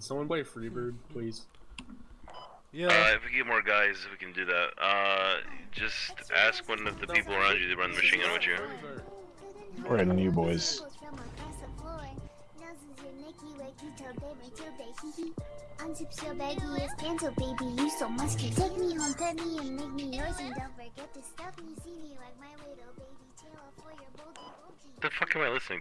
Can someone play Freebird, please? Yeah. Uh, if we get more guys, we can do that. Uh, just ask one of the people around you to run the machine gun with you. We're heading to you boys. Unzip so baggy it's panto baby, you so musky. Take me home, pet me and make me yours, and don't forget to stuff me. See me like my little baby tail for your boldy bulgy. The fuck am I listening to?